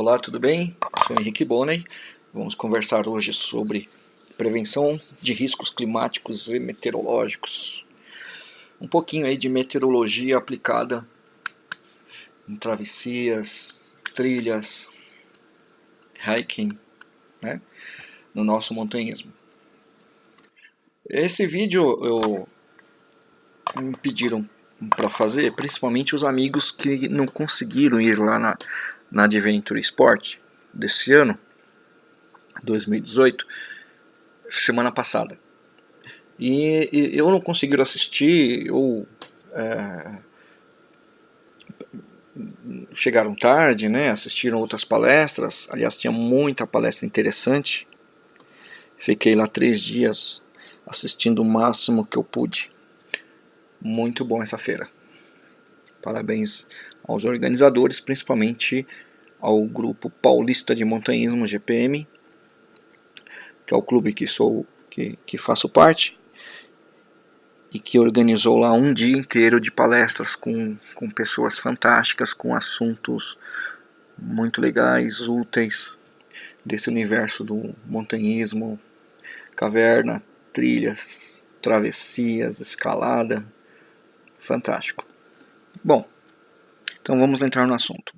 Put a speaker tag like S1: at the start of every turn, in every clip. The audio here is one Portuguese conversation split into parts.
S1: Olá, tudo bem? Sou Henrique Bonney. Vamos conversar hoje sobre prevenção de riscos climáticos e meteorológicos. Um pouquinho aí de meteorologia aplicada em travessias, trilhas, hiking, né? no nosso montanhismo. Esse vídeo eu me pediram para fazer, principalmente os amigos que não conseguiram ir lá na, na Adventure Sport desse ano, 2018, semana passada. E, e eu não consegui assistir, ou é, chegaram tarde, né, assistiram outras palestras, aliás tinha muita palestra interessante, fiquei lá três dias assistindo o máximo que eu pude. Muito bom essa feira. Parabéns aos organizadores, principalmente ao grupo paulista de montanhismo GPM, que é o clube que sou que, que faço parte e que organizou lá um dia inteiro de palestras com, com pessoas fantásticas, com assuntos muito legais, úteis desse universo do montanhismo, caverna, trilhas, travessias, escalada, fantástico. Bom, então vamos entrar no assunto.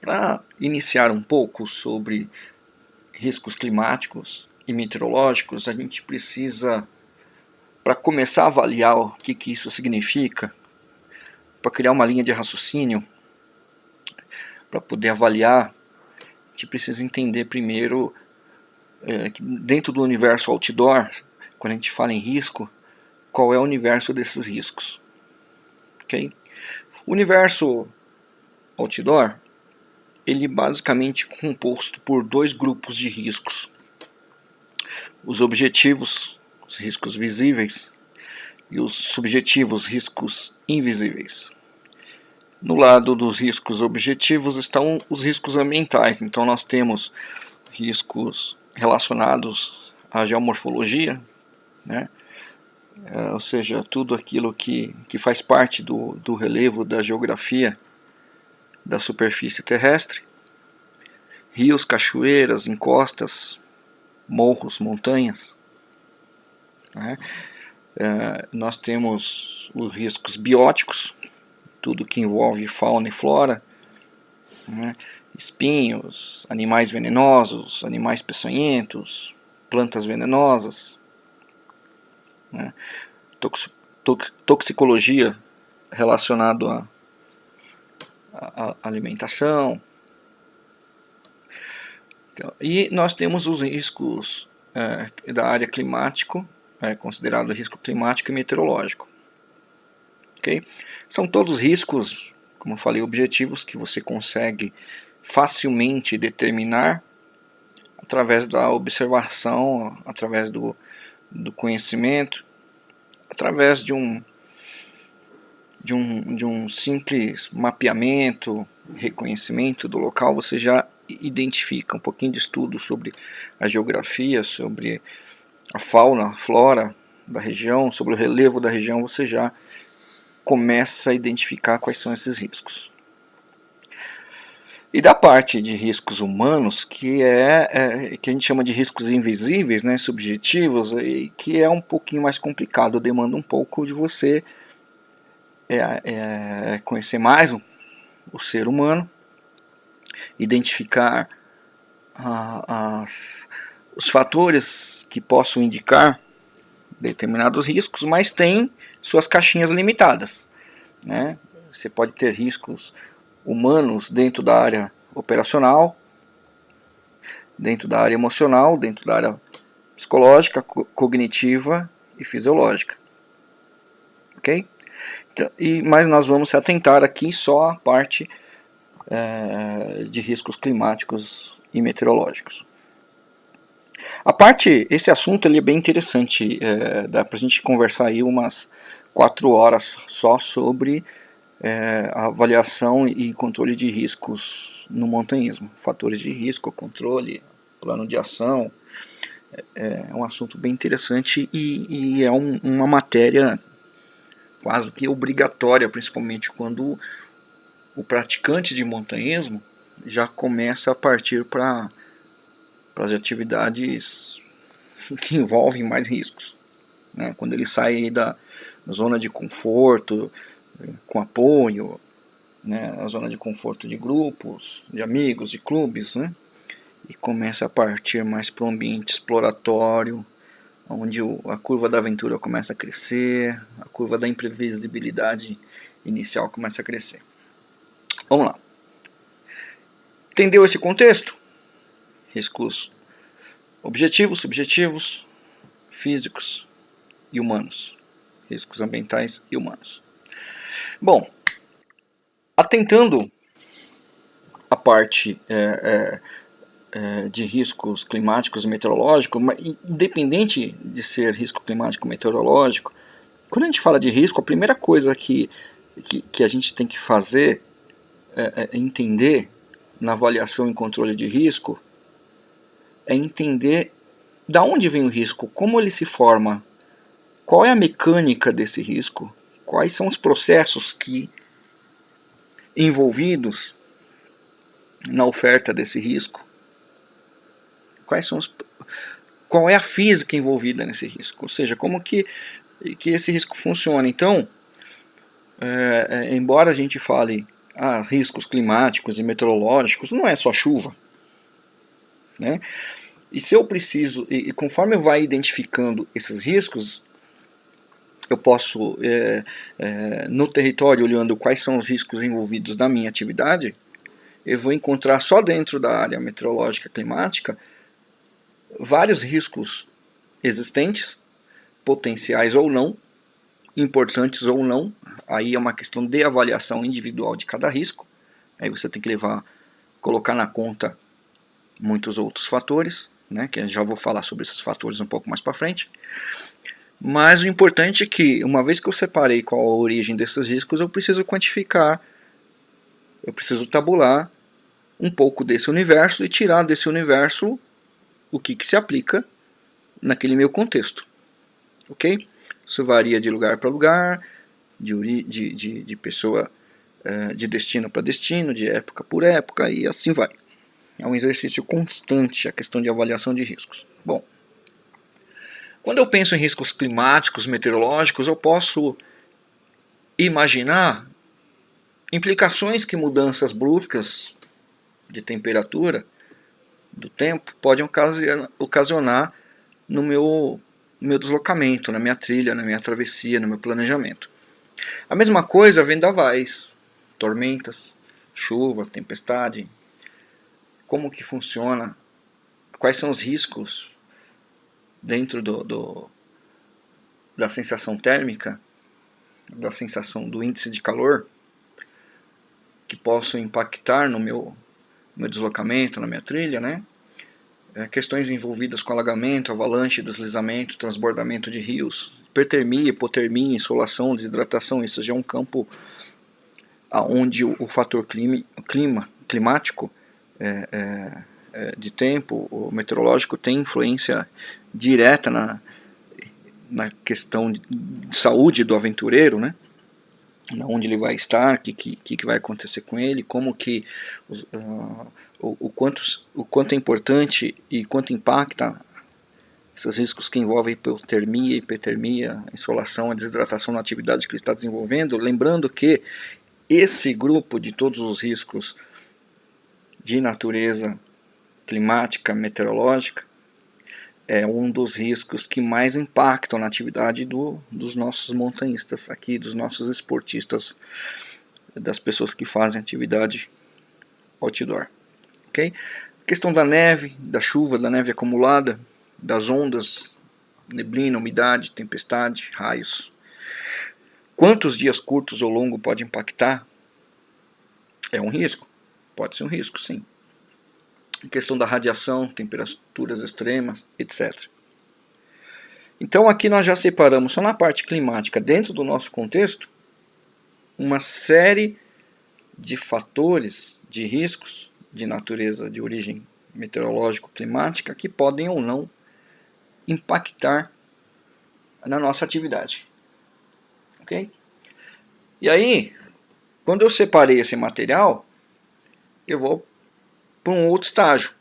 S1: Para iniciar um pouco sobre riscos climáticos e meteorológicos, a gente precisa, para começar a avaliar o que, que isso significa, para criar uma linha de raciocínio, para poder avaliar, a gente precisa entender primeiro é, que dentro do universo outdoor, quando a gente fala em risco, qual é o universo desses riscos. Okay? O universo outdoor ele basicamente composto por dois grupos de riscos. Os objetivos, os riscos visíveis, e os subjetivos, riscos invisíveis. No lado dos riscos objetivos estão os riscos ambientais. Então nós temos riscos relacionados à geomorfologia, né? É, ou seja, tudo aquilo que, que faz parte do, do relevo da geografia da superfície terrestre, rios, cachoeiras, encostas, morros, montanhas. Né? É, nós temos os riscos bióticos, tudo que envolve fauna e flora, né? espinhos, animais venenosos, animais peçonhentos, plantas venenosas, né? Tox, tox, toxicologia relacionado a a, alimentação. Então, e nós temos os riscos é, da área climático, é, considerado risco climático e meteorológico. Okay? São todos riscos, como eu falei, objetivos que você consegue facilmente determinar através da observação, através do, do conhecimento, através de um, de um, de um simples mapeamento, reconhecimento do local, você já identifica um pouquinho de estudo sobre a geografia, sobre a fauna, a flora da região, sobre o relevo da região, você já começa a identificar quais são esses riscos. E da parte de riscos humanos, que é, é, que a gente chama de riscos invisíveis, né, subjetivos, e que é um pouquinho mais complicado, demanda um pouco de você é, é conhecer mais o, o, ser humano, identificar as, os fatores que possam indicar determinados riscos, mas tem suas caixinhas limitadas. Né? Você pode ter riscos humanos dentro da área operacional, dentro da área emocional, dentro da área psicológica, co cognitiva e fisiológica. Ok? Então, e, mas nós vamos se atentar aqui só à parte é, de riscos climáticos e meteorológicos. A parte, esse assunto ele é bem interessante, é, dá para a gente conversar aí umas quatro horas só sobre é, avaliação e controle de riscos no montanhismo. Fatores de risco, controle, plano de ação, é, é um assunto bem interessante e, e é um, uma matéria quase que obrigatória, principalmente quando o praticante de montanhismo, já começa a partir para as atividades que envolvem mais riscos. Né? Quando ele sai da zona de conforto, com apoio, né? a zona de conforto de grupos, de amigos, de clubes, né? e começa a partir mais para o ambiente exploratório, onde a curva da aventura começa a crescer, a curva da imprevisibilidade inicial começa a crescer. Vamos lá. Entendeu esse contexto? Riscos objetivos, subjetivos, físicos e humanos. Riscos ambientais e humanos. Bom, atentando a parte é, é, é, de riscos climáticos e meteorológicos, independente de ser risco climático ou meteorológico, quando a gente fala de risco, a primeira coisa que, que, que a gente tem que fazer é, é entender na avaliação e controle de risco é entender da onde vem o risco, como ele se forma, qual é a mecânica desse risco, quais são os processos que envolvidos na oferta desse risco, quais são os, qual é a física envolvida nesse risco, ou seja, como que, que esse risco funciona. Então, é, é, embora a gente fale ah, riscos climáticos e meteorológicos, não é só chuva. Né? E se eu preciso, e, e conforme eu vai identificando esses riscos, eu posso, é, é, no território, olhando quais são os riscos envolvidos na minha atividade, eu vou encontrar só dentro da área meteorológica climática vários riscos existentes, potenciais ou não, importantes ou não, aí é uma questão de avaliação individual de cada risco, aí você tem que levar, colocar na conta muitos outros fatores, né, que eu já vou falar sobre esses fatores um pouco mais para frente, mas o importante é que, uma vez que eu separei qual a origem desses riscos, eu preciso quantificar, eu preciso tabular um pouco desse universo e tirar desse universo o que, que se aplica naquele meu contexto. Ok? Isso varia de lugar para lugar, de, de, de, de pessoa, uh, de destino para destino, de época por época e assim vai. É um exercício constante a questão de avaliação de riscos. Bom, quando eu penso em riscos climáticos, meteorológicos, eu posso imaginar implicações que mudanças bruscas de temperatura do tempo podem ocasionar no meu, meu deslocamento, na minha trilha, na minha travessia, no meu planejamento. A mesma coisa vendavais, tormentas, chuva, tempestade. Como que funciona? Quais são os riscos dentro do, do, da sensação térmica, da sensação do índice de calor, que possam impactar no meu, meu deslocamento, na minha trilha, né? É, questões envolvidas com alagamento, avalanche, deslizamento, transbordamento de rios, hipertermia, hipotermia, insolação, desidratação, isso já é um campo onde o, o fator clima, clima climático é, é, de tempo, o meteorológico tem influência direta na, na questão de saúde do aventureiro, né? onde ele vai estar, o que, que, que vai acontecer com ele, como que uh, o, o, quanto, o quanto é importante e quanto impacta esses riscos que envolvem hipotermia, hipertermia, insolação, a desidratação na atividade que ele está desenvolvendo, lembrando que esse grupo de todos os riscos de natureza climática, meteorológica, é um dos riscos que mais impactam na atividade do, dos nossos montanhistas aqui, dos nossos esportistas, das pessoas que fazem atividade outdoor. A questão da neve, da chuva, da neve acumulada, das ondas, neblina, umidade, tempestade, raios. Quantos dias curtos ou longos pode impactar? É um risco? Pode ser um risco, sim questão da radiação, temperaturas extremas, etc. Então aqui nós já separamos só na parte climática, dentro do nosso contexto, uma série de fatores de riscos de natureza de origem meteorológico-climática que podem ou não impactar na nossa atividade. Ok? E aí, quando eu separei esse material, eu vou para um outro estágio.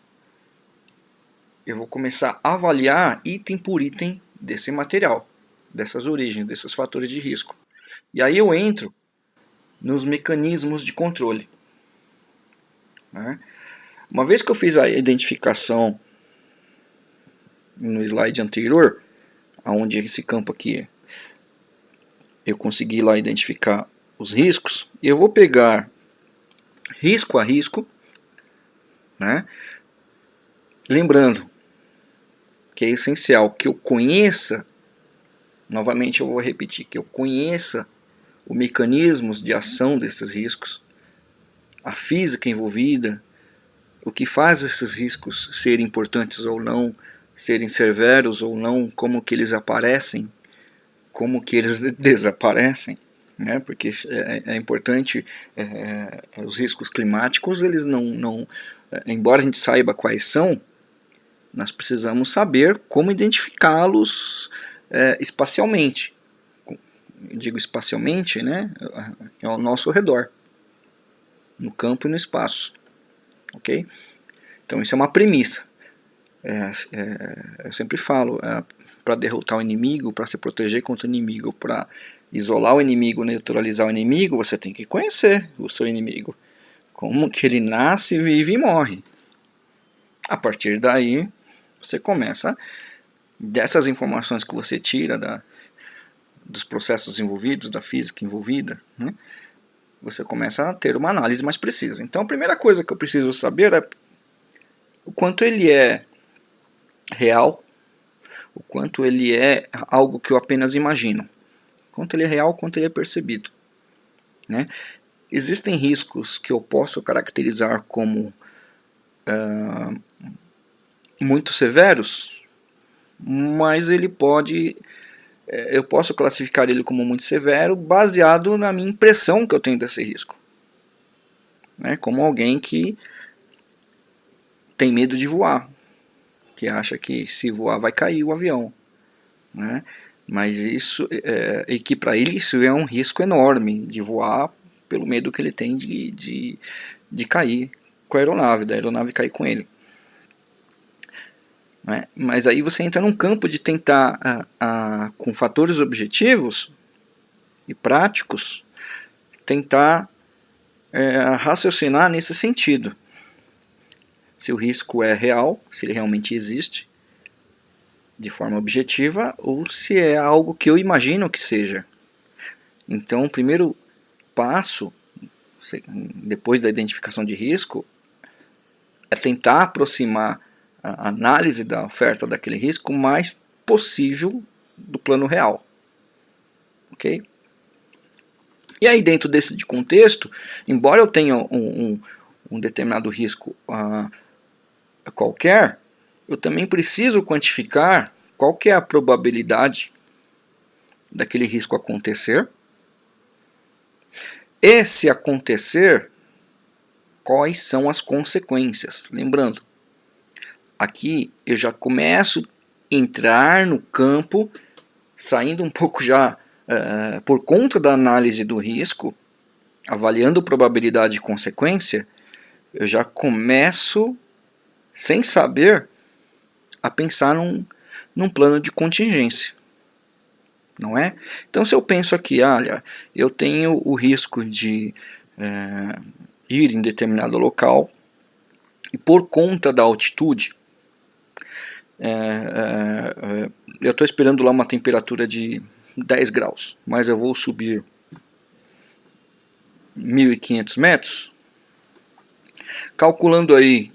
S1: Eu vou começar a avaliar item por item desse material, dessas origens, desses fatores de risco. E aí eu entro nos mecanismos de controle. Né? Uma vez que eu fiz a identificação no slide anterior, aonde esse campo aqui eu consegui lá identificar os riscos, eu vou pegar risco a risco, né? lembrando que é essencial que eu conheça, novamente eu vou repetir, que eu conheça os mecanismos de ação desses riscos, a física envolvida, o que faz esses riscos serem importantes ou não, serem severos ou não, como que eles aparecem, como que eles desaparecem, né? porque é, é importante, é, é, os riscos climáticos, eles não, não, é, embora a gente saiba quais são, nós precisamos saber como identificá-los é, espacialmente. Eu digo espacialmente, né, ao nosso redor, no campo e no espaço. Ok? Então isso é uma premissa. É, é, eu sempre falo, é, para derrotar o inimigo, para se proteger contra o inimigo, para isolar o inimigo, neutralizar o inimigo, você tem que conhecer o seu inimigo. Como que ele nasce, vive e morre. A partir daí, você começa, dessas informações que você tira da, dos processos envolvidos, da física envolvida, né, você começa a ter uma análise mais precisa. Então a primeira coisa que eu preciso saber é o quanto ele é real, o quanto ele é algo que eu apenas imagino, quanto ele é real, quanto ele é percebido. Né? Existem riscos que eu posso caracterizar como uh, muito severos, mas ele pode, eh, eu posso classificar ele como muito severo baseado na minha impressão que eu tenho desse risco. Né? Como alguém que tem medo de voar, que acha que se voar vai cair o avião. Né? Mas isso, é, e que para ele isso é um risco enorme de voar pelo medo que ele tem de, de, de cair com a aeronave, da aeronave cair com ele. Né? Mas aí você entra num campo de tentar, a, a, com fatores objetivos e práticos, tentar é, raciocinar nesse sentido. Se o risco é real, se ele realmente existe, de forma objetiva, ou se é algo que eu imagino que seja. Então, primeiro passo, depois da identificação de risco, é tentar aproximar a análise da oferta daquele risco o mais possível do plano real. Ok? E aí dentro desse contexto, embora eu tenha um, um, um determinado risco uh, qualquer, eu também preciso quantificar qual que é a probabilidade daquele risco acontecer. E se acontecer, quais são as consequências? Lembrando, aqui eu já começo a entrar no campo, saindo um pouco já uh, por conta da análise do risco, avaliando probabilidade e consequência, eu já começo, sem saber, a pensar num, num plano de contingência. Não é? Então se eu penso aqui, olha, eu tenho o risco de é, ir em determinado local e por conta da altitude é, é, é, eu estou esperando lá uma temperatura de 10 graus, mas eu vou subir 1.500 metros, calculando aí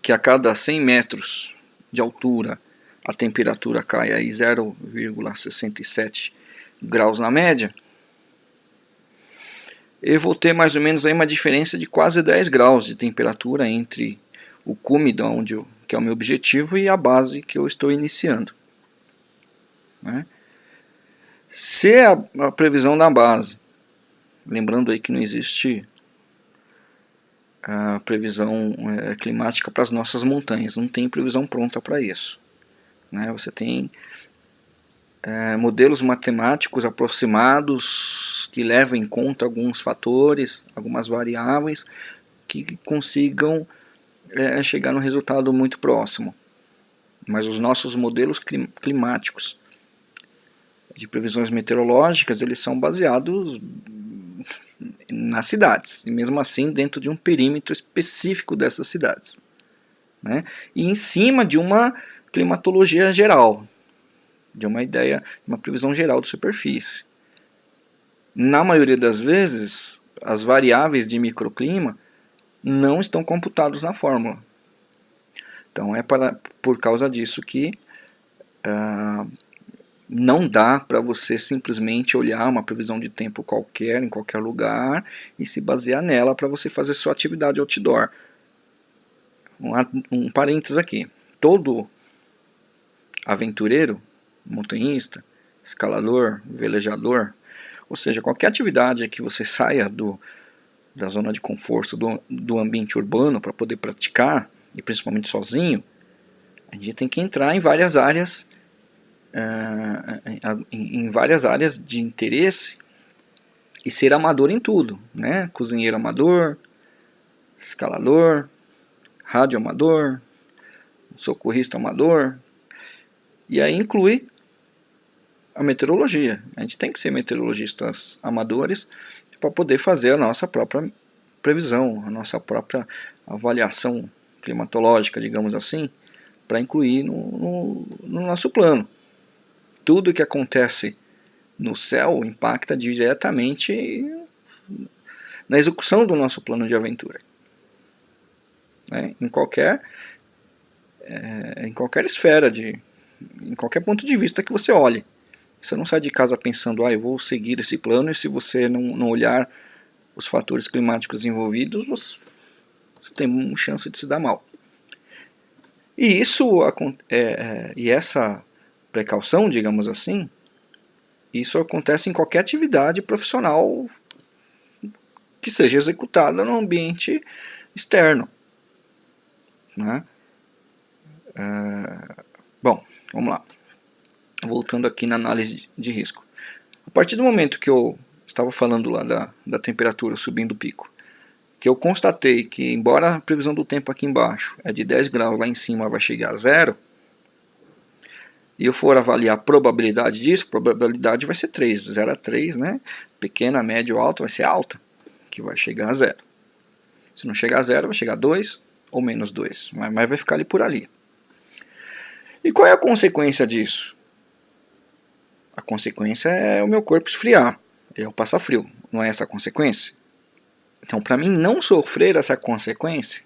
S1: que a cada 100 metros de altura a temperatura cai aí 0,67 graus na média, eu vou ter mais ou menos aí uma diferença de quase 10 graus de temperatura entre o cume, onde eu que é o meu objetivo, e a base que eu estou iniciando. Né? Se a, a previsão da base, lembrando aí que não existe a previsão é, climática para as nossas montanhas, não tem previsão pronta para isso. Né? Você tem é, modelos matemáticos aproximados que levam em conta alguns fatores, algumas variáveis que consigam é, chegar no resultado muito próximo. Mas os nossos modelos climáticos de previsões meteorológicas, eles são baseados nas cidades, e mesmo assim dentro de um perímetro específico dessas cidades. Né? E em cima de uma climatologia geral, de uma ideia, uma previsão geral de superfície. Na maioria das vezes, as variáveis de microclima não estão computados na fórmula. Então é para, por causa disso que uh, não dá para você simplesmente olhar uma previsão de tempo qualquer, em qualquer lugar, e se basear nela para você fazer sua atividade outdoor. Um, um parênteses aqui. Todo aventureiro, montanhista, escalador, velejador, ou seja, qualquer atividade que você saia do, da zona de conforto do, do ambiente urbano para poder praticar, e principalmente sozinho, a gente tem que entrar em várias áreas uh, em, em, várias áreas de interesse e ser amador em tudo, né? Cozinheiro amador, escalador, rádio amador, socorrista amador, e aí inclui a meteorologia. A gente tem que ser meteorologistas amadores para poder fazer a nossa própria previsão, a nossa própria avaliação climatológica, digamos assim, para incluir no, no, no, nosso plano. Tudo que acontece no céu impacta diretamente na execução do nosso plano de aventura. Né? Em, qualquer, é, em qualquer esfera, de, em qualquer ponto de vista que você olhe. Você não sai de casa pensando, ah, eu vou seguir esse plano, e se você não, não olhar os fatores climáticos envolvidos, você, você tem uma chance de se dar mal. E isso é, é, e essa precaução, digamos assim, isso acontece em qualquer atividade profissional que seja executada no ambiente externo. Né? É, bom, vamos lá voltando aqui na análise de risco. A partir do momento que eu estava falando lá da, da temperatura subindo o pico, que eu constatei que, embora a previsão do tempo aqui embaixo é de 10 graus, lá em cima vai chegar a zero, e eu for avaliar a probabilidade disso, a probabilidade vai ser 3, 0 a 3, né? Pequena, média ou alta vai ser alta, que vai chegar a zero. Se não chegar a zero, vai chegar a 2 ou menos 2, mas, vai ficar ali por ali. E qual é a consequência disso? A consequência é o meu corpo esfriar, eu passar frio, não é essa a consequência? Então, para mim não sofrer essa consequência,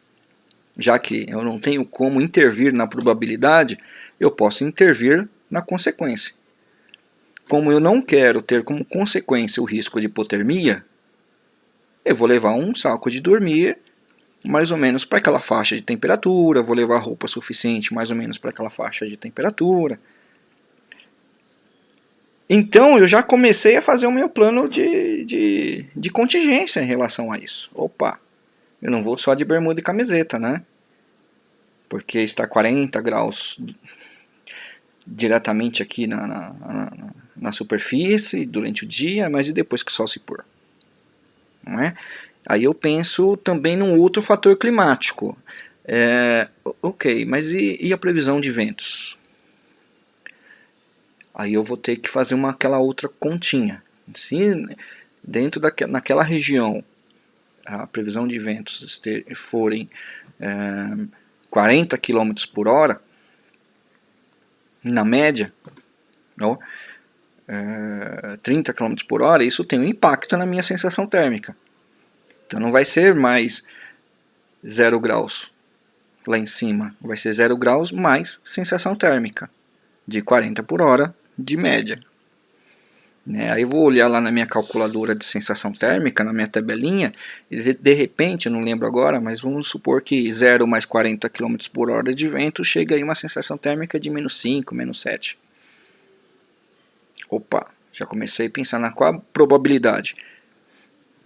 S1: já que eu não tenho como intervir na probabilidade, eu posso intervir na consequência. Como eu não quero ter como consequência o risco de hipotermia, eu vou levar um saco de dormir mais ou menos para aquela faixa de temperatura, vou levar roupa suficiente mais ou menos para aquela faixa de temperatura, então eu já comecei a fazer o meu plano de, de, de contingência em relação a isso. Opa, eu não vou só de bermuda e camiseta, né? Porque está 40 graus diretamente aqui na, na, na, na, superfície durante o dia, mas e depois que o sol se pôr? Não é? Aí eu penso também num outro fator climático. É, ok, mas e, e a previsão de ventos? aí eu vou ter que fazer uma, aquela outra continha. Se dentro daque, naquela região a previsão de ventos forem é, 40 km por hora, na média, é, 30 km por hora, isso tem um impacto na minha sensação térmica. Então não vai ser mais 0 graus lá em cima, vai ser 0 graus mais sensação térmica de 40 por hora de média. Né? Aí eu vou olhar lá na minha calculadora de sensação térmica, na minha tabelinha, e de repente, eu não lembro agora, mas vamos supor que 0 mais 40 km por hora de vento chega aí uma sensação térmica de menos 5, menos 7. Opa, já comecei a pensar na qual a probabilidade.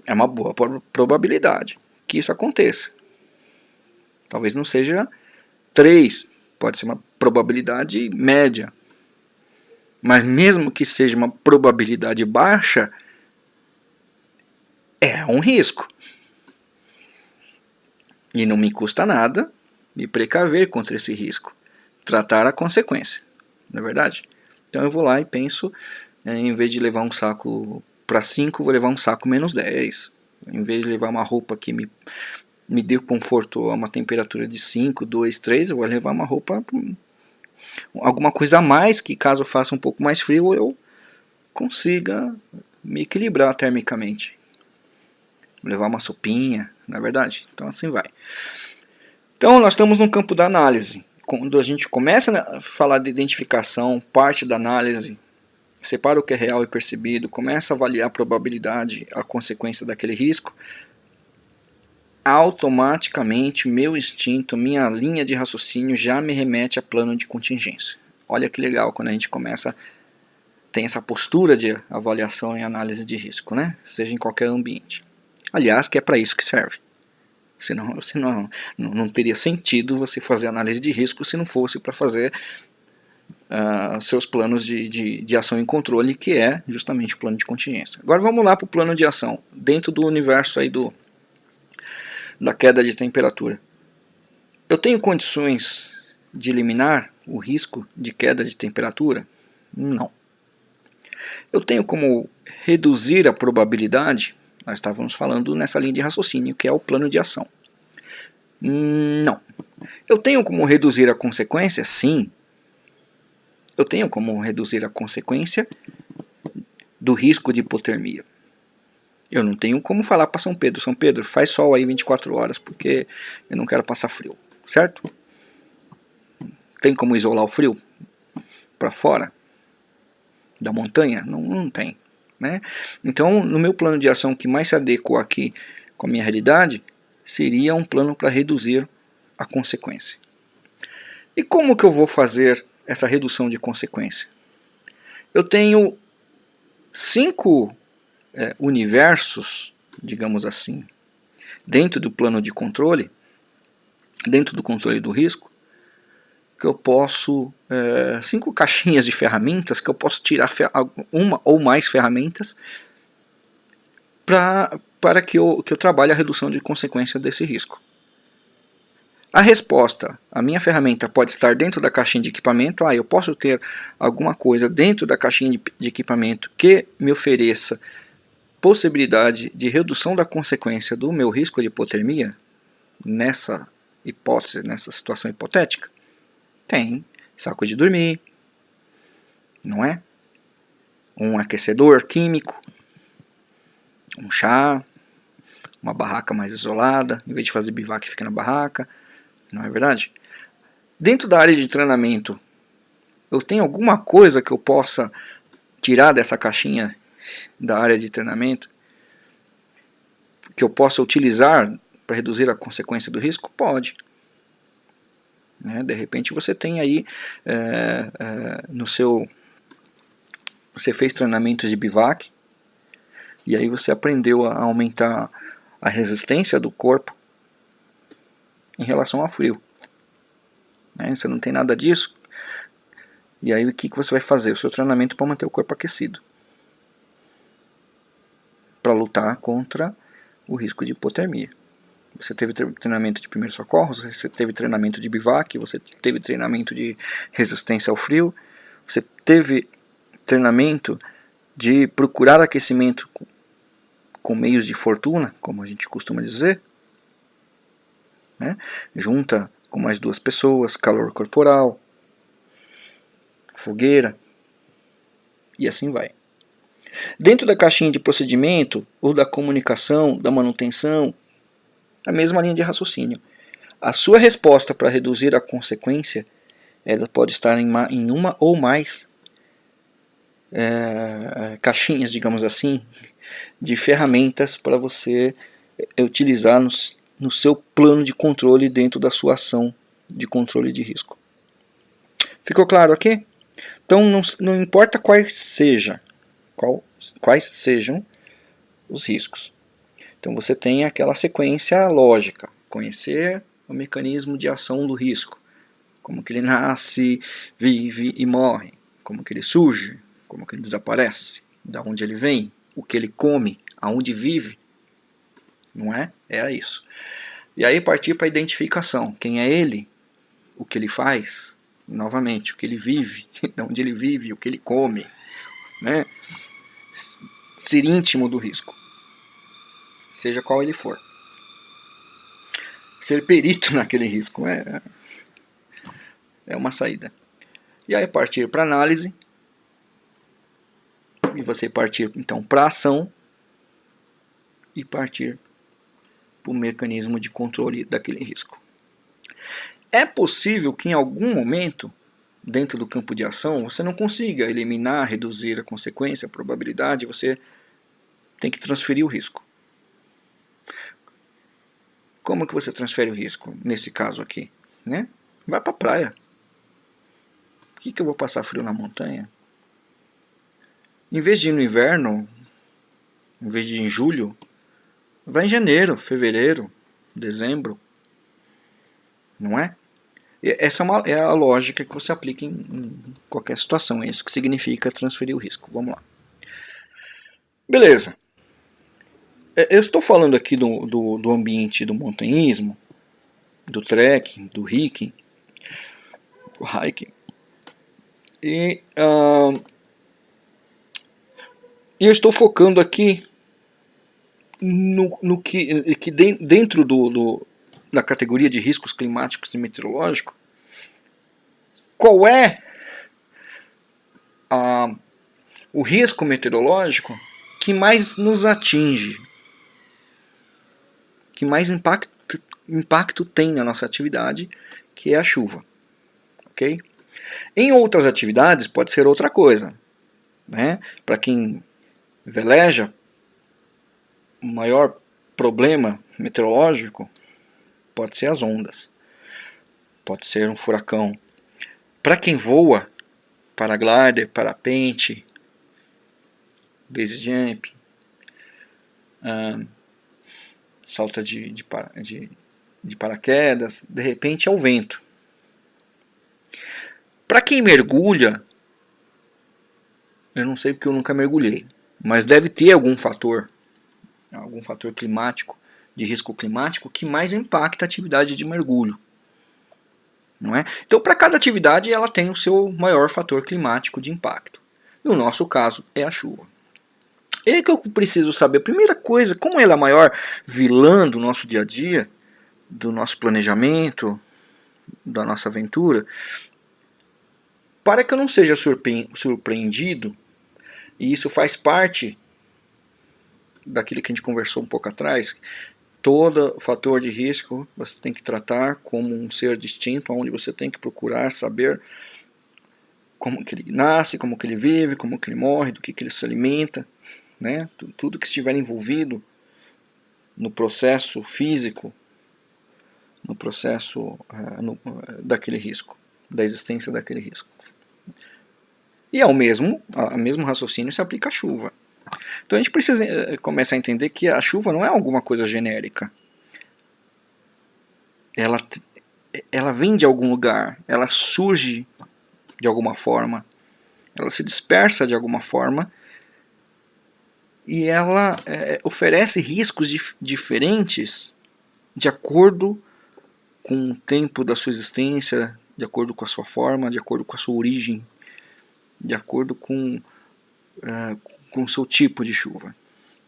S1: É uma boa probabilidade que isso aconteça. Talvez não seja 3, pode ser uma probabilidade média, mas mesmo que seja uma probabilidade baixa, é um risco. E não me custa nada me precaver contra esse risco, tratar a consequência, não é verdade? Então eu vou lá e penso, é, em vez de levar um saco para 5, vou levar um saco menos 10. Em vez de levar uma roupa que me, me dê conforto a uma temperatura de 5, 2, 3, eu vou levar uma roupa, alguma coisa a mais, que caso faça um pouco mais frio, eu consiga me equilibrar termicamente. Levar uma sopinha, na é verdade? Então assim vai. Então nós estamos no campo da análise. Quando a gente começa a falar de identificação, parte da análise, separa o que é real e percebido, começa a avaliar a probabilidade, a consequência daquele risco, automaticamente meu instinto, minha linha de raciocínio já me remete a plano de contingência. Olha que legal quando a gente começa tem essa postura de avaliação e análise de risco, né? Seja em qualquer ambiente. Aliás, que é para isso que serve. Senão, senão não, teria sentido você fazer análise de risco se não fosse para fazer uh, seus planos de, de, de ação e controle, que é justamente o plano de contingência. Agora vamos lá para o plano de ação, dentro do universo aí do, da queda de temperatura. Eu tenho condições de eliminar o risco de queda de temperatura? Não. Eu tenho como reduzir a probabilidade? Nós estávamos falando nessa linha de raciocínio, que é o plano de ação. Não. Eu tenho como reduzir a consequência? Sim. Eu tenho como reduzir a consequência do risco de hipotermia. Eu não tenho como falar para São Pedro, São Pedro, faz sol aí 24 horas porque eu não quero passar frio, certo? Tem como isolar o frio para fora da montanha? Não, não tem. Né? Então, no meu plano de ação que mais se adequa aqui com a minha realidade, seria um plano para reduzir a consequência. E como que eu vou fazer essa redução de consequência? Eu tenho cinco é, universos, digamos assim, dentro do plano de controle, dentro do controle do risco, que eu posso, é, cinco caixinhas de ferramentas, que eu posso tirar uma ou mais ferramentas pra, para que eu, que eu trabalhe a redução de consequência desse risco. A resposta, a minha ferramenta pode estar dentro da caixinha de equipamento, ah, eu posso ter alguma coisa dentro da caixinha de, equipamento que me ofereça possibilidade de redução da consequência do meu risco de hipotermia, nessa hipótese, nessa situação hipotética? Tem. Saco de dormir, não é? Um aquecedor químico, um chá, uma barraca mais isolada, em vez de fazer bivac fica na barraca, não é verdade? Dentro da área de treinamento, eu tenho alguma coisa que eu possa tirar dessa caixinha da área de treinamento que eu possa utilizar para reduzir a consequência do risco? Pode. Né? De repente você tem aí é, é, no seu... Você fez treinamentos de bivac e aí você aprendeu a aumentar a resistência do corpo em relação ao frio. Né? Você não tem nada disso. E aí o que, que você vai fazer? O seu treinamento para manter o corpo aquecido para lutar contra o risco de hipotermia. Você teve treinamento de primeiros socorros, você teve treinamento de bivac, você teve treinamento de resistência ao frio, você teve treinamento de procurar aquecimento com meios de fortuna, como a gente costuma dizer. Né? Junta com mais duas pessoas, calor corporal, fogueira, e assim vai. Dentro da caixinha de procedimento, ou da comunicação, da manutenção, a mesma linha de raciocínio. A sua resposta para reduzir a consequência, ela pode estar em uma, em uma ou mais é, caixinhas, digamos assim, de ferramentas para você é, utilizar no, no seu plano de controle dentro da sua ação de controle de risco. Ficou claro aqui? Então não, não importa quais seja qual, quais sejam os riscos. Então você tem aquela sequência lógica, conhecer o mecanismo de ação do risco, como que ele nasce, vive e morre, como que ele surge, como que ele desaparece, da onde ele vem, o que ele come, aonde vive, não é? É isso. E aí partir para a identificação. Quem é ele? O que ele faz? Novamente, o que ele vive, de onde ele vive, o que ele come. Né? Ser íntimo do risco. Seja qual ele for. Ser perito naquele risco é, é uma saída. E aí partir para análise. E você partir então para ação. E partir para o mecanismo de controle daquele risco. É possível que em algum momento, dentro do campo de ação, você não consiga eliminar, reduzir a consequência, a probabilidade, você tem que transferir o risco. Como que você transfere o risco, nesse caso aqui? Né? Vai para a praia. Por que, que eu vou passar frio na montanha? Em vez de ir no inverno, em vez de ir em julho, vai em janeiro, fevereiro, dezembro. Não é? Essa é, uma, é a lógica que você aplica em, em qualquer situação. É isso que significa transferir o risco. Vamos lá. Beleza. É, eu estou falando aqui do, do, do ambiente do montanhismo, do trekking, do hiking, do hiking. E uh, eu estou focando aqui no, no que, que dentro do, do, da categoria de riscos climáticos e meteorológicos, qual é a, o risco meteorológico que mais nos atinge, que mais impacto, impacto tem na nossa atividade, que é a chuva. ok? Em outras atividades pode ser outra coisa. Né? Para quem veleja, maior problema meteorológico pode ser as ondas, pode ser um furacão. Para quem voa, paraglider, parapente, base jump, um, salta de, de, de, de paraquedas, de repente é o vento. Para quem mergulha, eu não sei porque eu nunca mergulhei, mas deve ter algum fator, algum fator climático de risco climático que mais impacta a atividade de mergulho. Não é? Então, para cada atividade, ela tem o seu maior fator climático de impacto. No nosso caso, é a chuva. Aí que eu preciso saber, a primeira coisa, como ela é a maior vilã do nosso dia a dia, do nosso planejamento, da nossa aventura, para que eu não seja surpreendido, e isso faz parte daquilo que a gente conversou um pouco atrás, todo fator de risco você tem que tratar como um ser distinto, onde você tem que procurar saber como que ele nasce, como que ele vive, como que ele morre, do que, que ele se alimenta, né? tudo que estiver envolvido no processo físico, no processo uh, no, uh, daquele risco, da existência daquele risco. E ao mesmo, ao mesmo raciocínio se aplica à chuva. Então a gente precisa eh, começar a entender que a chuva não é alguma coisa genérica. Ela, ela vem de algum lugar, ela surge de alguma forma, ela se dispersa de alguma forma e ela é, oferece riscos dif diferentes de acordo com o tempo da sua existência, de acordo com a sua forma, de acordo com a sua origem, de acordo com, uh, com seu tipo de chuva.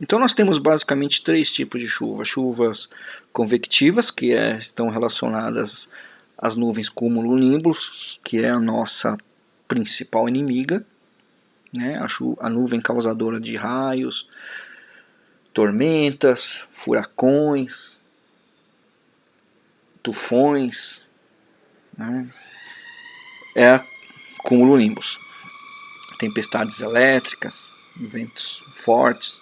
S1: Então nós temos basicamente três tipos de chuva. Chuvas convectivas, que é, estão relacionadas às nuvens cúmulo-nimbus, que é a nossa principal inimiga. Né? A, a nuvem causadora de raios, tormentas, furacões, tufões. Né? É cúmulo-nimbus. Tempestades elétricas, ventos fortes,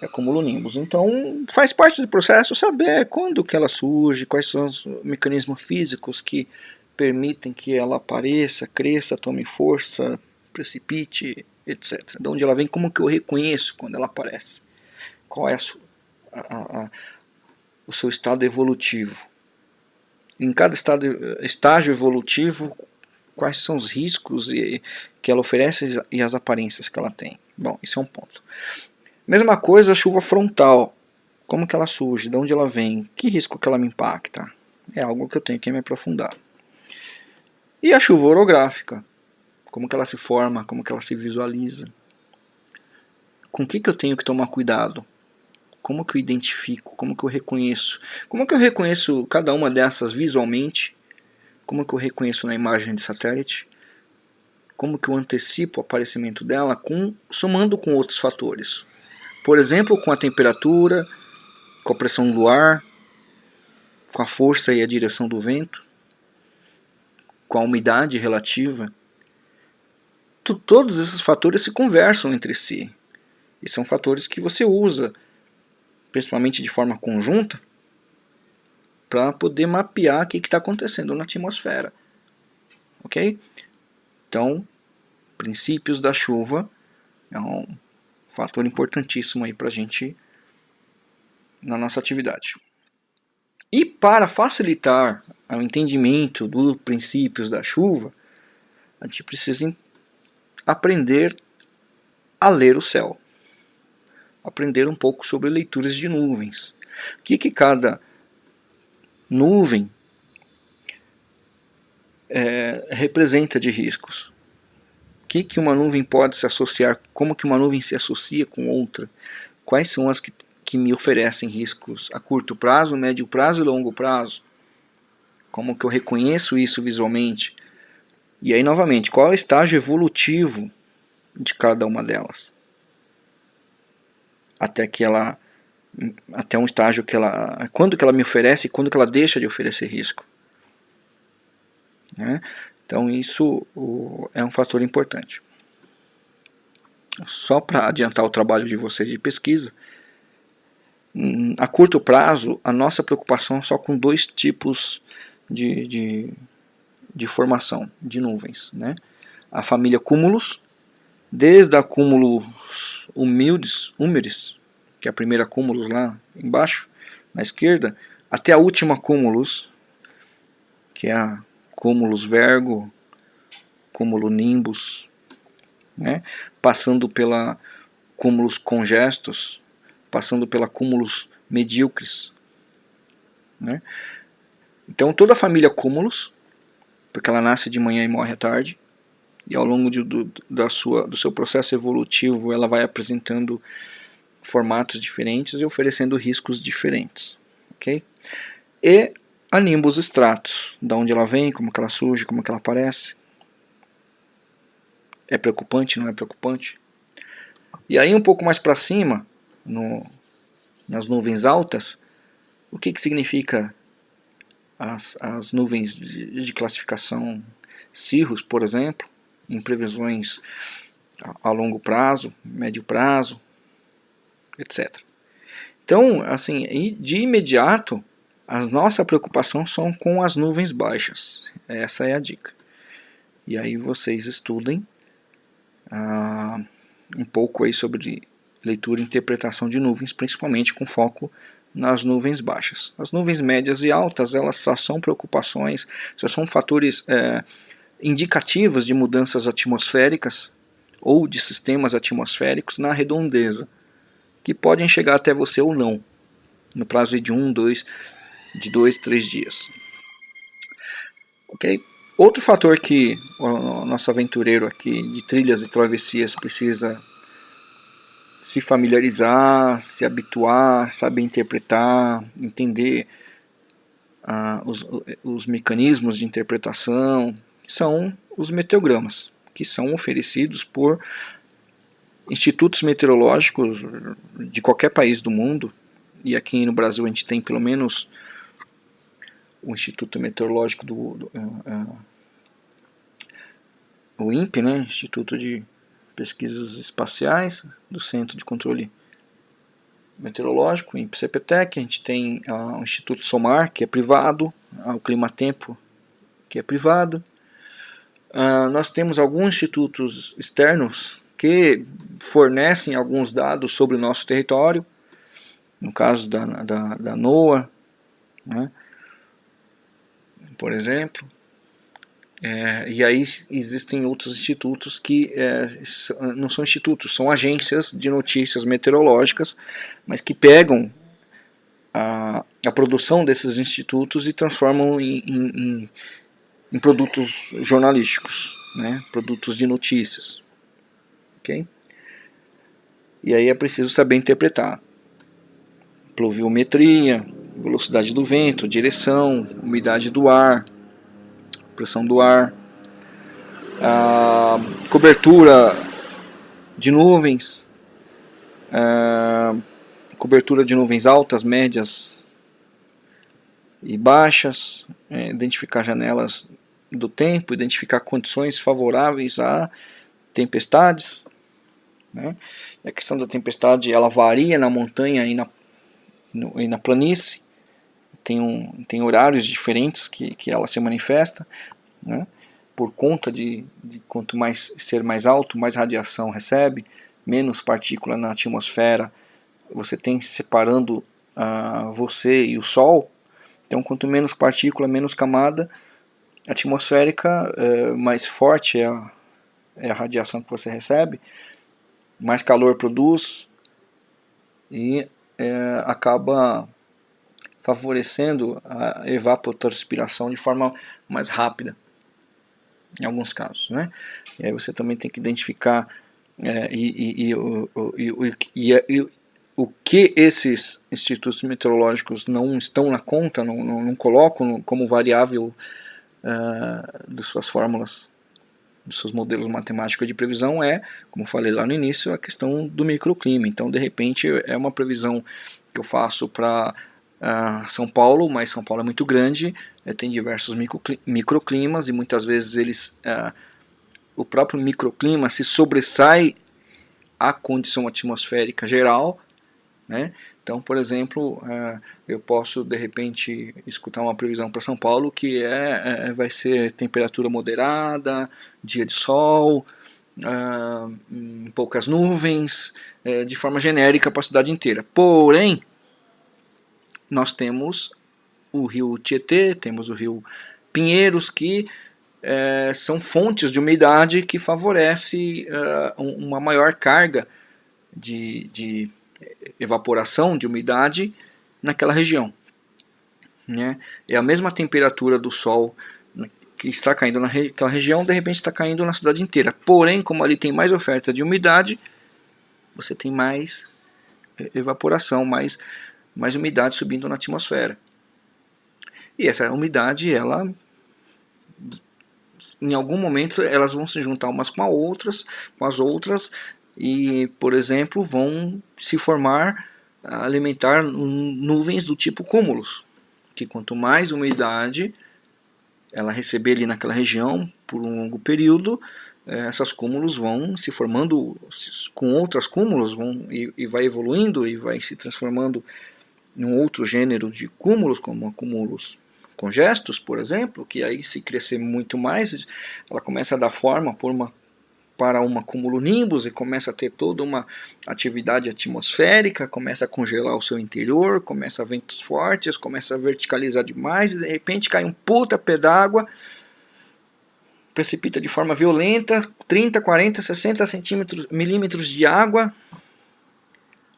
S1: é cumulonimbus. Então faz parte do processo saber quando que ela surge, quais são os mecanismos físicos que permitem que ela apareça, cresça, tome força, precipite, etc. De onde ela vem, como que eu reconheço quando ela aparece? Qual é a, a, a, o seu estado evolutivo? Em cada estado, estágio evolutivo, quais são os riscos que ela oferece e as aparências que ela tem. Bom, isso é um ponto. Mesma coisa a chuva frontal. como que ela surge, de onde ela vem, que risco que ela me impacta. É algo que eu tenho que me aprofundar. E a chuva orográfica, como que ela se forma, como que ela se visualiza. Com o que, que eu tenho que tomar cuidado? Como que eu identifico? Como que eu reconheço? Como que eu reconheço cada uma dessas visualmente? Como que eu reconheço na imagem de satélite? Como que eu antecipo o aparecimento dela com, somando com outros fatores? Por exemplo, com a temperatura, com a pressão do ar, com a força e a direção do vento, com a umidade relativa. Todos esses fatores se conversam entre si. E são fatores que você usa, principalmente de forma conjunta, para poder mapear o que está acontecendo na atmosfera. Ok? Então, princípios da chuva é um fator importantíssimo aí para a gente na nossa atividade. E para facilitar o entendimento dos princípios da chuva, a gente precisa aprender a ler o céu. Aprender um pouco sobre leituras de nuvens. O que, que cada nuvem é, representa de riscos? O que, que uma nuvem pode se associar? Como que uma nuvem se associa com outra? Quais são as que que me oferecem riscos a curto prazo, médio prazo e longo prazo. Como que eu reconheço isso visualmente? E aí, novamente, qual é o estágio evolutivo de cada uma delas? Até que ela até um estágio que ela quando que ela me oferece e quando que ela deixa de oferecer risco né? então isso o, é um fator importante só para adiantar o trabalho de vocês de pesquisa a curto prazo, a nossa preocupação é só com dois tipos de, de, de formação de nuvens. Né? A família cúmulos, desde a cúmulos humildes, húmeres, que é a primeira cúmulos lá embaixo, na esquerda, até a última cúmulos, que é a cúmulos vergo, cúmulo nimbus, né? passando pela cúmulos congestos, passando pela cúmulos medíocres. Né? Então toda a família cúmulos, porque ela nasce de manhã e morre à tarde, e ao longo de, do, da sua, do seu processo evolutivo ela vai apresentando formatos diferentes e oferecendo riscos diferentes. Okay? E a Nimbus Stratus, da onde ela vem, como ela surge, como ela aparece. É preocupante, não é preocupante? E aí um pouco mais para cima, no, nas nuvens altas, o que, que significa as, as nuvens de, de classificação Cirrus, por exemplo, em previsões a, a longo prazo, médio prazo, etc. Então, assim, de imediato, a nossa preocupação são com as nuvens baixas. Essa é a dica. E aí vocês estudem ah, um pouco aí sobre leitura e interpretação de nuvens, principalmente com foco nas nuvens baixas. As nuvens médias e altas, elas só são preocupações, só são fatores é, indicativos de mudanças atmosféricas ou de sistemas atmosféricos na redondeza, que podem chegar até você ou não, no prazo de um, dois, de dois, três dias. Ok? Outro fator que o nosso aventureiro aqui de trilhas e travessias precisa se familiarizar, se habituar, saber interpretar, entender ah, os, os mecanismos de interpretação, são os meteogramas, que são oferecidos por institutos meteorológicos de qualquer país do mundo, e aqui no Brasil a gente tem pelo menos o Instituto Meteorológico do, do uh, uh, o INPE, né, Instituto de pesquisas espaciais do Centro de Controle Meteorológico, em CPTEC, a gente tem uh, o Instituto SOMAR, que é privado, uh, o Climatempo, que é privado. Uh, nós temos alguns institutos externos que fornecem alguns dados sobre o nosso território, no caso da, da, da NOAA, né, por exemplo. É, e aí existem outros institutos que é, não são institutos, são agências de notícias meteorológicas, mas que pegam a produção desses institutos e transformam em, em, em produtos jornalísticos, né? produtos de notícias. Okay? E aí é preciso saber interpretar. Pluviometria, velocidade do vento, direção, umidade do ar, pressão do ar, cobertura de nuvens, cobertura de nuvens altas, médias e baixas, é, identificar janelas do tempo, identificar condições favoráveis a tempestades. Né? a questão da tempestade ela varia na montanha e na, no, e na planície, tem, um, tem horários diferentes que, que ela se manifesta, né? por conta de, de quanto mais ser mais alto, mais radiação recebe, menos partícula na atmosfera você tem separando uh, você e o Sol, então quanto menos partícula, menos camada atmosférica, uh, mais forte é a, é a radiação que você recebe, mais calor produz e é, acaba favorecendo a evapotranspiração de forma mais rápida em alguns casos. Né? E aí você também tem que identificar e, o que esses institutos meteorológicos não estão na conta, não, não, não colocam como variável uh, de suas fórmulas, dos seus modelos matemáticos de previsão é, como falei lá no início, a questão do microclima. Então, de repente, é uma previsão que eu faço para uh, São Paulo, mas São Paulo é muito grande, é, tem diversos microclimas e muitas vezes eles, uh, o próprio microclima se sobressai à condição atmosférica geral né? Então, por exemplo, uh, eu posso de repente escutar uma previsão para São Paulo que é, é, vai ser temperatura moderada, dia de sol, uh, poucas nuvens, de forma genérica para a cidade inteira. Porém, nós temos o rio Tietê, temos o rio Pinheiros, que são fontes de umidade que favorece uma maior carga de, de evaporação de umidade naquela região. Né? É a mesma temperatura do Sol que está caindo naquela região, de repente está caindo na cidade inteira. Porém, como ali tem mais oferta de umidade, você tem mais evaporação, mais, mais umidade subindo na atmosfera. E essa umidade, ela em algum momento elas vão se juntar umas com, outras, com as outras e, por exemplo, vão se formar, alimentar nuvens do tipo cúmulos, que quanto mais umidade ela receber ali naquela região por um longo período, eh, essas cúmulos vão se formando com outras cúmulos vão, e, e vai evoluindo e vai se transformando em outro gênero de cúmulos, como cúmulos congestos, por exemplo, que aí se crescer muito mais, ela começa a dar forma por uma para uma cumulonimbus e começa a ter toda uma atividade atmosférica, começa a congelar o seu interior, começa a ventos fortes, começa a verticalizar demais e de repente cai um puta pé d'água, precipita de forma violenta, 30, 40, 60 centímetros, milímetros de água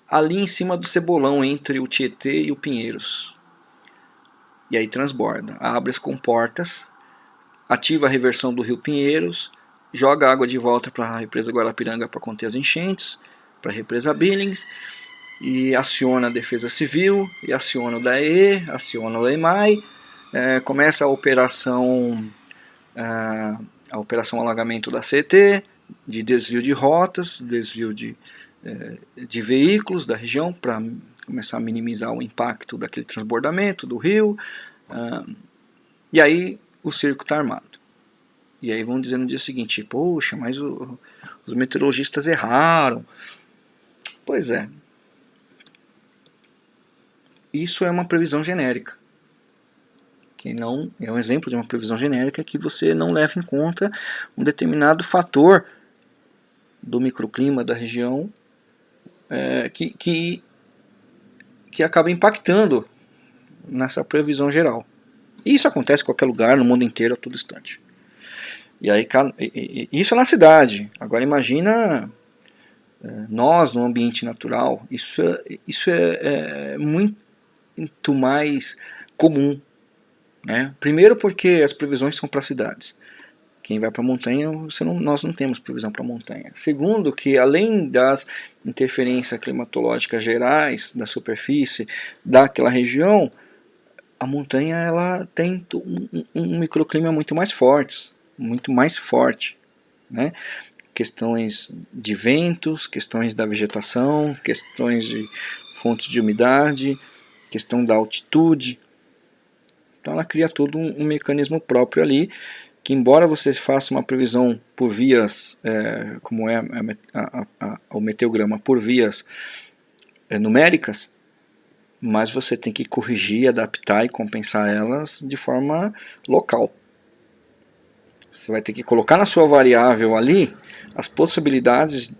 S1: ali em cima do cebolão entre o Tietê e o Pinheiros. E aí transborda, abre as comportas, ativa a reversão do rio Pinheiros, joga água de volta para a represa Guarapiranga para conter as enchentes, para a represa Billings, e aciona a Defesa Civil, e aciona o DAE, aciona o EMAI, é, começa a operação, a, a operação alagamento da CT, de desvio de rotas, desvio de, é, de veículos da região, para começar a minimizar o impacto daquele transbordamento do rio, ah, e aí o circo está armado. E aí vão dizer no dia seguinte, poxa, mas o, os meteorologistas erraram. Pois é. Isso é uma previsão genérica. Que não é um exemplo de uma previsão genérica que você não leva em conta um determinado fator do microclima da região é, que, que, que acaba impactando nessa previsão geral. E isso acontece em qualquer lugar, no mundo inteiro, a todo instante. E aí isso é na cidade. Agora imagina é, nós no ambiente natural. Isso é, isso é, é muito muito mais comum. Né? Primeiro porque as previsões são para cidades. Quem vai para a montanha, não, nós não temos previsão para a montanha. Segundo, que além das interferências climatológicas gerais da superfície daquela região, a montanha ela tem um, um microclima muito mais forte, muito mais forte, né? Questões de ventos, questões da vegetação, questões de fontes de umidade, questão da altitude. Então ela cria todo um, um mecanismo próprio ali que embora você faça uma previsão por vias, é, como é a, a, a, o meteograma, por vias é, numéricas, mas você tem que corrigir, adaptar e compensar elas de forma local. Você vai ter que colocar na sua variável ali as possibilidades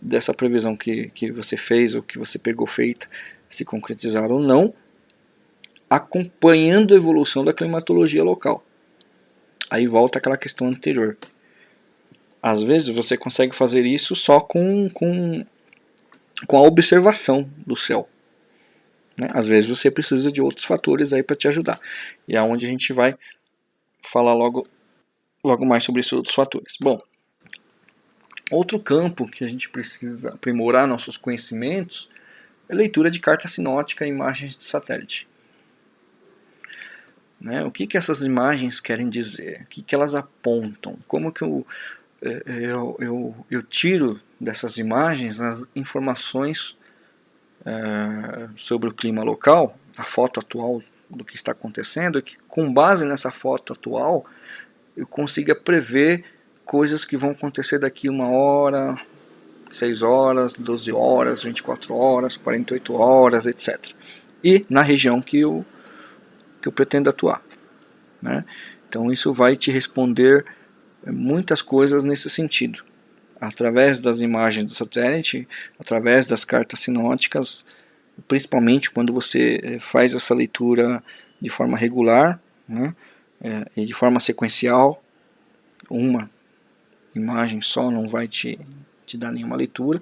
S1: dessa previsão que, que você fez ou que você pegou feita se concretizar ou não, acompanhando a evolução da climatologia local. Aí volta aquela questão anterior. Às vezes você consegue fazer isso só com, com, com a observação do céu. Né? Às vezes você precisa de outros fatores aí para te ajudar. E é onde a gente vai falar logo, logo mais sobre esses outros fatores. Bom, outro campo que a gente precisa aprimorar nossos conhecimentos é leitura de carta sinótica e imagens de satélite. Né? O que, que essas imagens querem dizer? O que, que elas apontam? Como que eu, é, é, eu, eu, eu tiro dessas imagens as informações é, sobre o clima local, a foto atual do que está acontecendo, que com base nessa foto atual eu consiga prever coisas que vão acontecer daqui uma hora, 6 horas, 12 horas, 24 horas, 48 horas, etc. E na região que eu que eu pretendo atuar. Né? Então isso vai te responder eh, muitas coisas nesse sentido. Através das imagens do satélite, através das cartas sinóticas, principalmente quando você eh, faz essa leitura de forma regular né? É, e de forma sequencial, uma imagem só não vai te, te dar nenhuma leitura,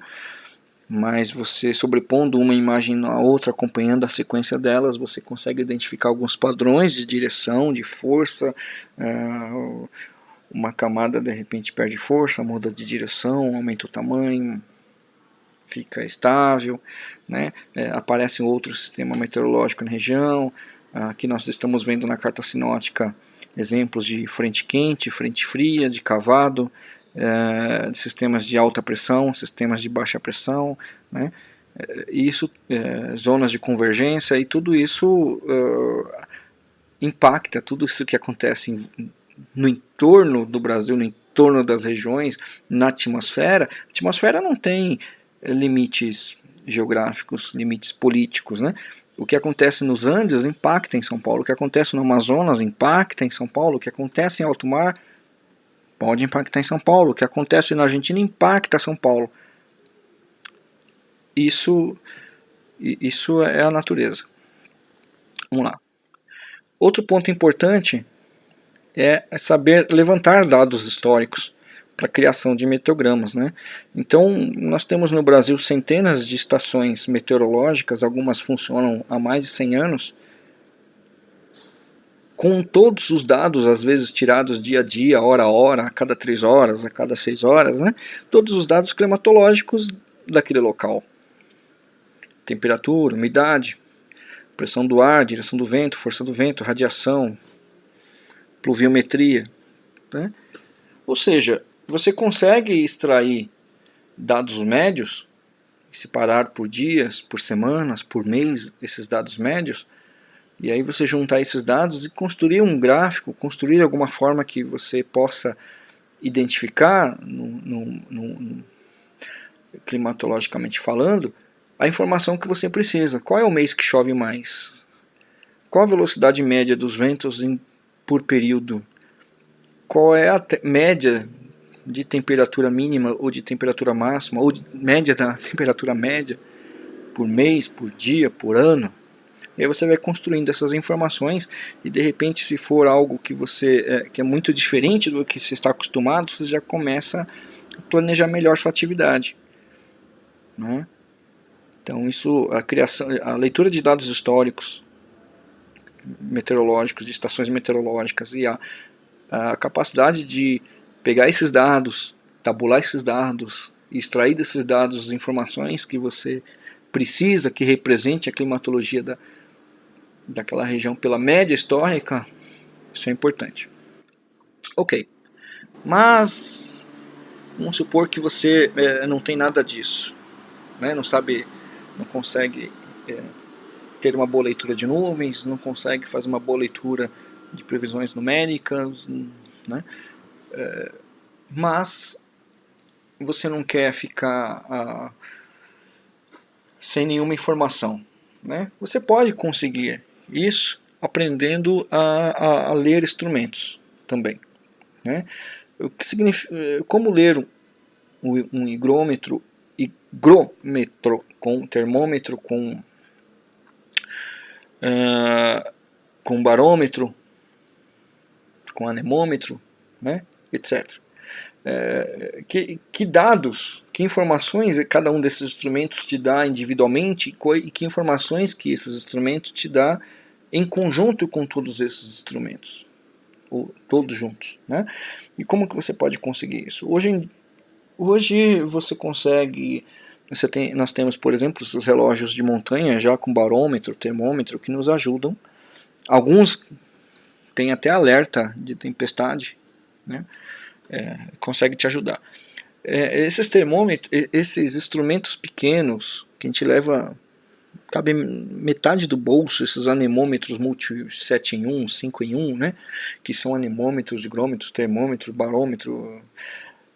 S1: mas você sobrepondo uma imagem na outra, acompanhando a sequência delas, você consegue identificar alguns padrões de direção, de força, uh, uma camada de repente perde força, muda de direção, aumenta o tamanho, fica estável, né? É, aparece outro sistema meteorológico na região, aqui nós estamos vendo na carta sinótica exemplos de frente quente, frente fria, de cavado, é, sistemas de alta pressão, sistemas de baixa pressão, né? É, isso, é, zonas de convergência e tudo isso uh, impacta, tudo isso que acontece no entorno do Brasil, no entorno das regiões, na atmosfera. A atmosfera não tem limites geográficos, limites políticos, né? O que acontece nos Andes impacta em São Paulo, o que acontece no Amazonas impacta em São Paulo, o que acontece em alto mar pode impactar em São Paulo. O que acontece na Argentina impacta São Paulo. Isso, isso é a natureza. Vamos lá. Outro ponto importante é saber levantar dados históricos para a criação de meteogramas. Né? Então, nós temos no Brasil centenas de estações meteorológicas, algumas funcionam há mais de 100 anos, com todos os dados, às vezes tirados dia a dia, hora a hora, a cada três horas, a cada seis horas, né? todos os dados climatológicos daquele local. Temperatura, umidade, pressão do ar, direção do vento, força do vento, radiação, pluviometria. Né? Ou seja, você consegue extrair dados médios, separar por dias, por semanas, por mês, esses dados médios, e aí você juntar esses dados e construir um gráfico, construir alguma forma que você possa identificar, no, no, no, climatologicamente falando, a informação que você precisa. Qual é o mês que chove mais? Qual a velocidade média dos ventos em, por período? Qual é a média de temperatura mínima ou de temperatura máxima, ou média da temperatura média por mês, por dia, por ano? E aí você vai construindo essas informações e de repente se for algo que você é, que é muito diferente do que você está acostumado, você já começa a planejar melhor sua atividade. Né? Então isso, a criação, a leitura de dados históricos, meteorológicos, de estações meteorológicas e a, a capacidade de pegar esses dados, tabular esses dados, extrair desses dados as informações que você precisa que represente a climatologia da, daquela região pela média histórica, isso é importante. Ok, mas vamos supor que você é, não tem nada disso, né? não sabe, não consegue é, ter uma boa leitura de nuvens, não consegue fazer uma boa leitura de previsões numéricas, né? É, mas você não quer ficar ah, sem nenhuma informação. Né? Você pode conseguir isso aprendendo a, a, a ler instrumentos também. Né? O que significa, como ler um, um higrômetro, higrômetro com termômetro, com, uh, com barômetro, com anemômetro, né? Etc. É, que, que, dados, que informações cada um desses instrumentos te dá individualmente e que informações que esses instrumentos te dá em conjunto com todos esses instrumentos, ou todos juntos. Né? E como que você pode conseguir isso? Hoje, hoje você consegue, você tem, nós temos por exemplo esses relógios de montanha já com barômetro, termômetro que nos ajudam. Alguns têm até alerta de tempestade, né? é, consegue te ajudar. É, esses termômetros, esses instrumentos pequenos que a gente leva, cabe metade do bolso, esses anemômetros multi 7 em 1, 5 em 1, né, que são anemômetros, higrômetros, termômetros, barômetro,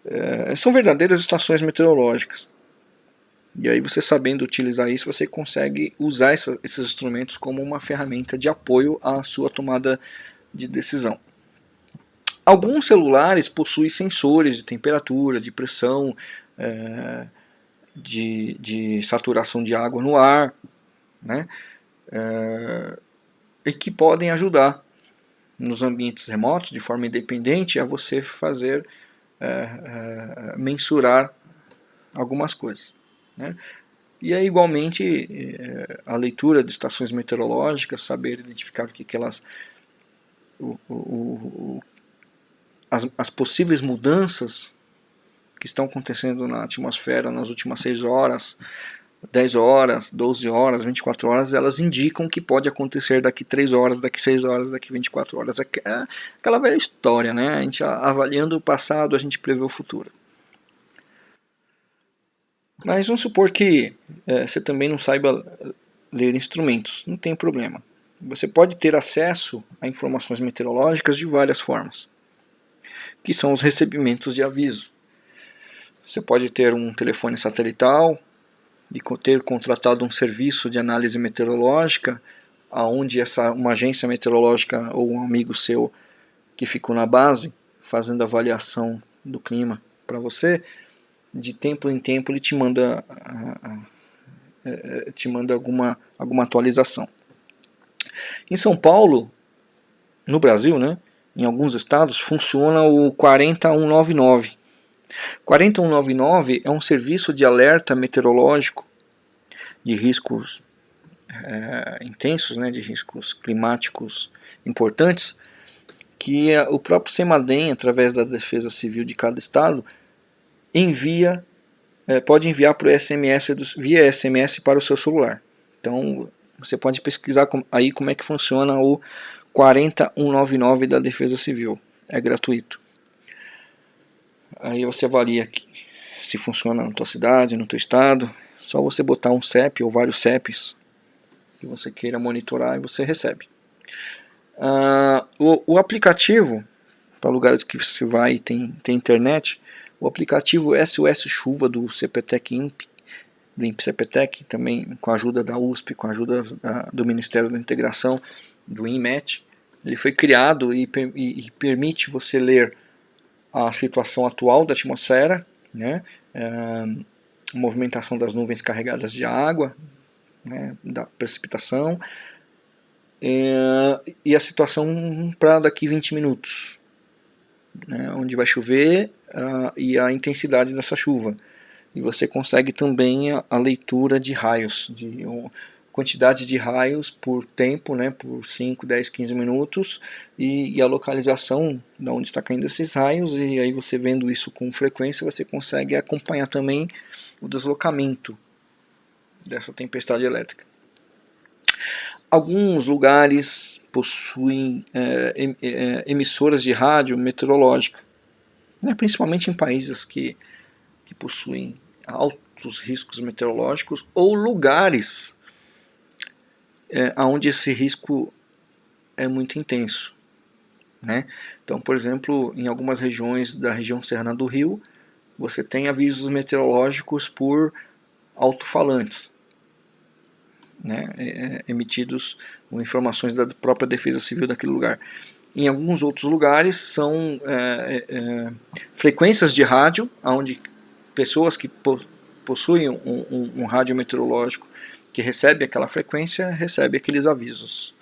S1: é, são verdadeiras estações meteorológicas. E aí você sabendo utilizar isso, você consegue usar essa, esses instrumentos como uma ferramenta de apoio à sua tomada de decisão. Alguns celulares possuem sensores de temperatura, de pressão, é, de, de, saturação de água no ar, né? É, e que podem ajudar nos ambientes remotos, de forma independente, a você fazer, é, mensurar algumas coisas. Né? E é igualmente a leitura de estações meteorológicas, saber identificar o que, que elas, o, o, as, as possíveis mudanças que estão acontecendo na atmosfera nas últimas 6 horas, 10 horas, 12 horas, 24 horas, elas indicam que pode acontecer daqui 3 horas, daqui 6 horas, daqui 24 horas. É, é aquela velha história, né? A gente avaliando o passado, a gente prevê o futuro. Mas vamos supor que é, você também não saiba ler instrumentos, não tem problema. Você pode ter acesso a informações meteorológicas de várias formas que são os recebimentos de aviso. Você pode ter um telefone satelital e ter contratado um serviço de análise meteorológica, aonde essa uma agência meteorológica ou um amigo seu que ficou na base fazendo avaliação do clima para você, de tempo em tempo ele te manda te manda alguma alguma atualização. Em São Paulo, no Brasil, né, em alguns estados, funciona o 40199. 40199 é um serviço de alerta meteorológico de riscos é, intensos, né, de riscos climáticos importantes, que o próprio CEMADEM, através da Defesa Civil de cada estado, envia, é, pode enviar por SMS do, via SMS para o seu celular. Então você pode pesquisar aí como é que funciona o 40199 da Defesa Civil. É gratuito. Aí você avalia aqui, se funciona na tua cidade, no teu estado. Só você botar um CEP ou vários CEPs que você queira monitorar e você recebe. Uh, o, o, aplicativo, para lugares que você vai e tem, tem internet, o aplicativo SOS Chuva do CPTEC INP, do INP CPTEC, também com a ajuda da USP, com a ajuda da, do Ministério da Integração, do INMET, ele foi criado e, e, e, permite você ler a situação atual da atmosfera, né, é, movimentação das nuvens carregadas de água, né, da precipitação, é, e a situação para daqui 20 minutos, né, onde vai chover uh, e a intensidade dessa chuva. E você consegue também a, a leitura de raios, de quantidade de raios por tempo, né, por 5, 10, 15 minutos, e, e, a localização de onde está caindo esses raios, e aí você vendo isso com frequência, você consegue acompanhar também o deslocamento dessa tempestade elétrica. Alguns lugares possuem é, é, emissoras de rádio meteorológica, né, principalmente em países que, que possuem altos riscos meteorológicos ou lugares é, onde esse risco é muito intenso. Né? Então, por exemplo, em algumas regiões da região serrana do Rio, você tem avisos meteorológicos por alto-falantes, né? É, é emitidos com informações da própria defesa civil daquele lugar. Em alguns outros lugares são é, é, é frequências de rádio, onde pessoas que possuem um, um, um rádio meteorológico que recebe aquela frequência, recebe aqueles avisos.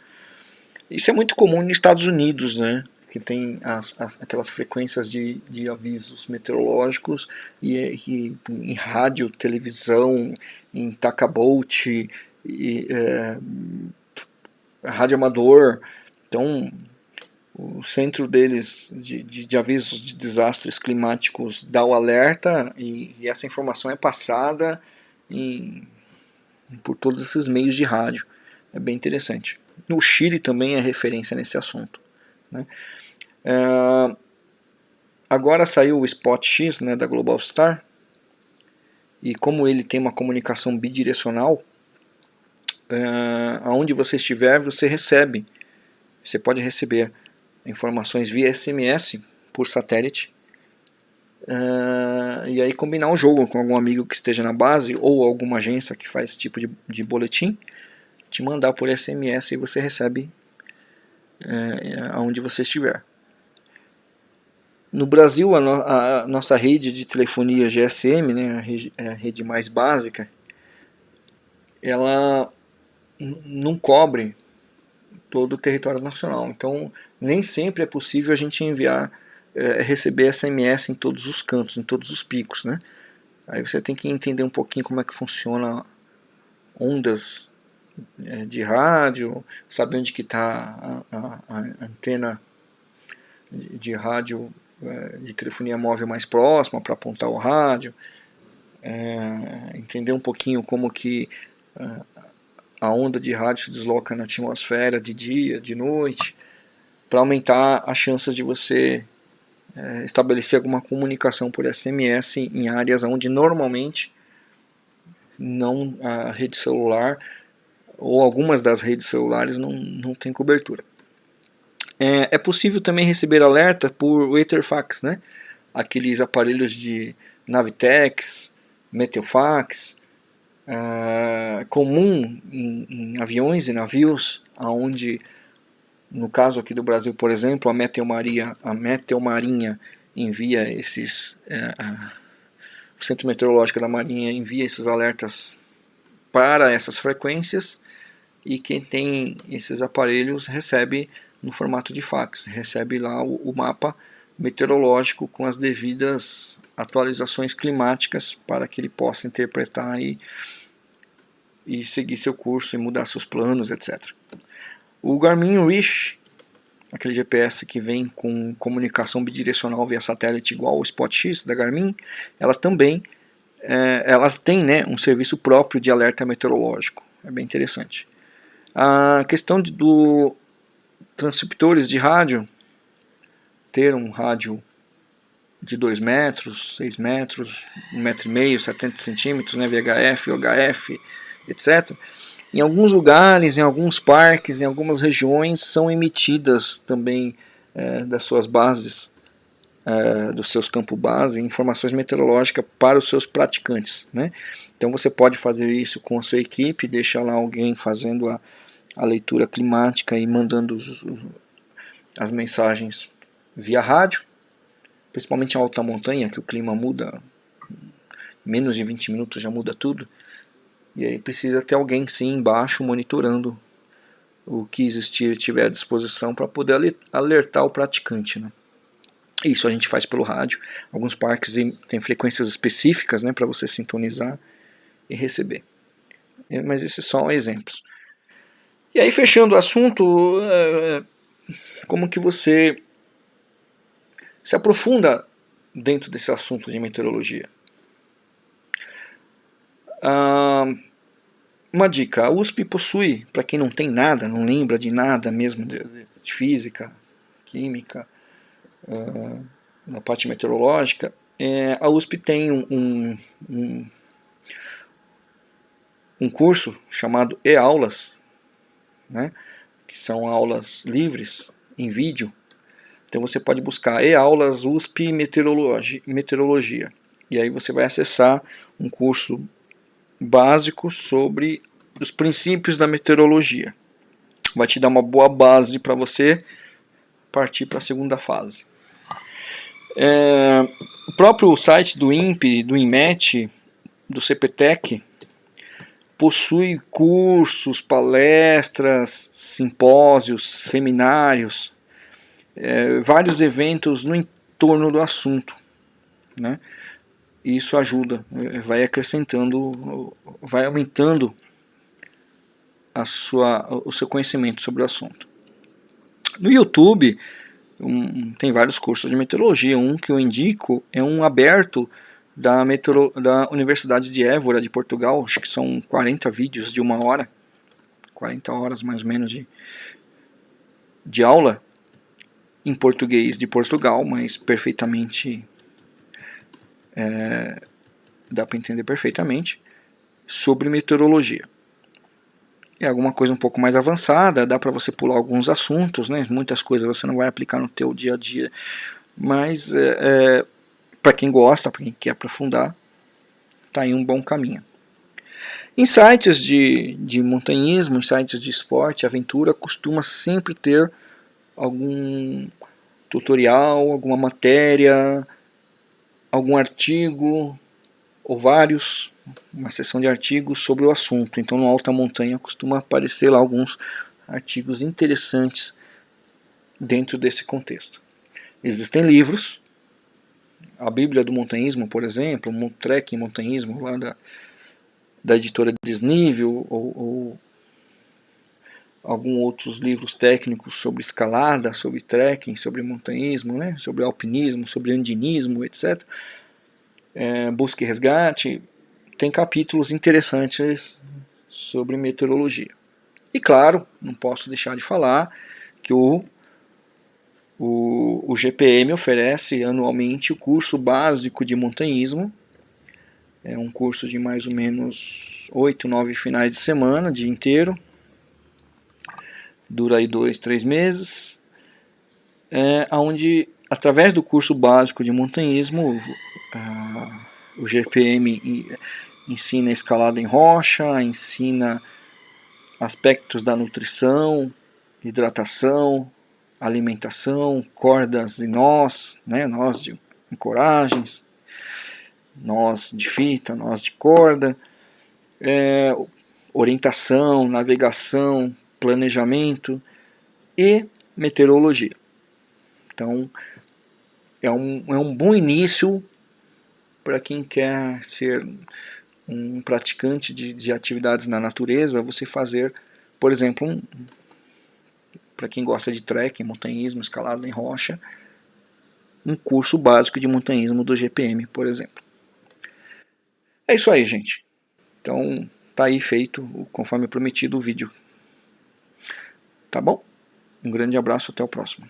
S1: Isso é muito comum nos Estados Unidos, né? que tem as, as, aquelas frequências de, de avisos meteorológicos e, e em rádio, televisão, em tacabote, e, é, rádio amador. Então, o centro deles de, de, de, avisos de desastres climáticos dá o alerta e, e essa informação é passada em por todos esses meios de rádio. É bem interessante. No Chile também é referência nesse assunto. Né? É, agora saiu o Spot X né, da Global Star, e como ele tem uma comunicação bidirecional, é, aonde você estiver, você recebe, você pode receber informações via SMS por satélite Uh, e aí combinar um jogo com algum amigo que esteja na base ou alguma agência que faz esse tipo de, de boletim, te mandar por SMS e você recebe uh, aonde você estiver. No Brasil, a, no, a, nossa rede de telefonia GSM, né, a, rede, a rede mais básica, ela não cobre todo o território nacional. Então, nem sempre é possível a gente enviar é, receber SMS em todos os cantos, em todos os picos, né? Aí você tem que entender um pouquinho como é que funciona ondas é, de rádio, saber onde que está a, a, a, antena de, rádio é, de telefonia móvel mais próxima para apontar o rádio, entender um pouquinho como que a onda de rádio se desloca na atmosfera de dia, de noite, para aumentar as chances de você é, estabelecer alguma comunicação por SMS em áreas onde normalmente não a rede celular ou algumas das redes celulares não, não tem cobertura. É, é possível também receber alerta por Etherfax, né? aqueles aparelhos de Navitex, Meteofax, é, comum em, em, aviões e navios, onde no caso aqui do Brasil, por exemplo, a Meteomaria, a Meteomarinha envia esses, é, a, o Centro Meteorológico da Marinha envia esses alertas para essas frequências e quem tem esses aparelhos recebe no formato de fax, recebe lá o, o mapa meteorológico com as devidas atualizações climáticas para que ele possa interpretar e, e seguir seu curso e mudar seus planos, etc. O Garmin Wish, aquele GPS que vem com comunicação bidirecional via satélite igual ao Spot X da Garmin, ela também é, ela tem né, um serviço próprio de alerta meteorológico. É bem interessante. A questão de, do transceptores de rádio, ter um rádio de 2 metros, 6 metros, 1,5 metro, e meio, 70 centímetros, né, VHF, OHF, etc em alguns lugares, em alguns parques, em algumas regiões são emitidas também é, das suas bases, é, dos seus campos base, informações meteorológicas para os seus praticantes. Né? Então você pode fazer isso com a sua equipe, deixar lá alguém fazendo a, a leitura climática e mandando os, os, as mensagens via rádio, principalmente em alta montanha, que o clima muda, menos de 20 minutos já muda tudo. E aí precisa ter alguém sim embaixo monitorando o que existir tiver à disposição para poder alertar o praticante. Né? Isso a gente faz pelo rádio. Alguns parques têm frequências específicas né, para você sintonizar e receber. mas esses são exemplos. E aí, fechando o assunto, é, como que você se aprofunda dentro desse assunto de meteorologia? Ah, uma dica, a USP possui, para quem não tem nada, não lembra de nada mesmo de, de física, química, uh, na parte meteorológica, é, a USP tem um, um, um curso chamado e-aulas, né, que são aulas livres em vídeo. Então você pode buscar e-aulas USP meteorologia, meteorologia. E aí você vai acessar um curso básico sobre os princípios da meteorologia. Vai te dar uma boa base para você partir para a segunda fase. É, o próprio site do INPE, do INMET, do CPTEC, possui cursos, palestras, simpósios, seminários, é, vários eventos no entorno do assunto. Né? E isso ajuda, vai acrescentando, vai aumentando a sua, o seu conhecimento sobre o assunto. No YouTube um, tem vários cursos de meteorologia, um que eu indico é um aberto da, meteoro, da Universidade de Évora de Portugal, acho que são 40 vídeos de uma hora, 40 horas mais ou menos de, de aula em português de Portugal, mas perfeitamente é, dá para entender perfeitamente sobre meteorologia é alguma coisa um pouco mais avançada, dá para você pular alguns assuntos, né? muitas coisas você não vai aplicar no teu dia a dia, mas é, é, para quem gosta, para quem quer aprofundar, está em um bom caminho. Em sites de, de montanhismo, sites de esporte, aventura, costuma sempre ter algum tutorial, alguma matéria, algum artigo, ou vários, uma seção de artigos sobre o assunto. Então no Alta Montanha costuma aparecer lá alguns artigos interessantes dentro desse contexto. Existem livros, a Bíblia do Montanhismo, por exemplo, Trek em Montanhismo, lá da, da editora Desnível, ou, ou alguns outros livros técnicos sobre escalada, sobre trekking, sobre montanhismo, né, sobre alpinismo, sobre andinismo, etc é, busca e resgate, tem capítulos interessantes sobre meteorologia. E claro, não posso deixar de falar que o, o, o GPM oferece anualmente o curso básico de montanhismo, é um curso de mais ou menos 8, 9 finais de semana, dia inteiro, dura aí dois, três meses, é, onde através do curso básico de montanhismo o GPM ensina escalada em rocha, ensina aspectos da nutrição, hidratação, alimentação, cordas e nós, né, nós de encoragens, nós de fita, nós de corda, é, orientação, navegação, planejamento e meteorologia. Então, é um, é um bom início para quem quer ser um praticante de, de atividades na natureza, você fazer, por exemplo, um, para quem gosta de trekking, montanhismo, escalada em rocha, um curso básico de montanhismo do GPM, por exemplo. É isso aí, gente. Então, tá aí feito, conforme prometido, o vídeo. Tá bom? Um grande abraço, até o próximo.